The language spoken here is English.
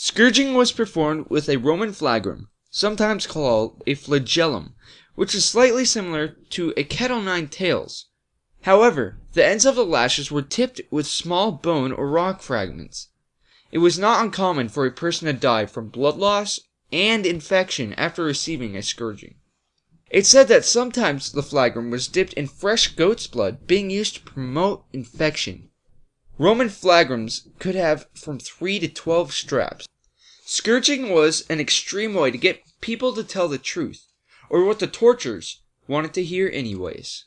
Scourging was performed with a Roman flagrum, sometimes called a flagellum, which is slightly similar to a o' nine tails. However, the ends of the lashes were tipped with small bone or rock fragments. It was not uncommon for a person to die from blood loss and infection after receiving a scourging. It is said that sometimes the flagrum was dipped in fresh goat's blood, being used to promote infection. Roman flagrums could have from three to twelve straps. Scourging was an extreme way to get people to tell the truth, or what the torturers wanted to hear anyways.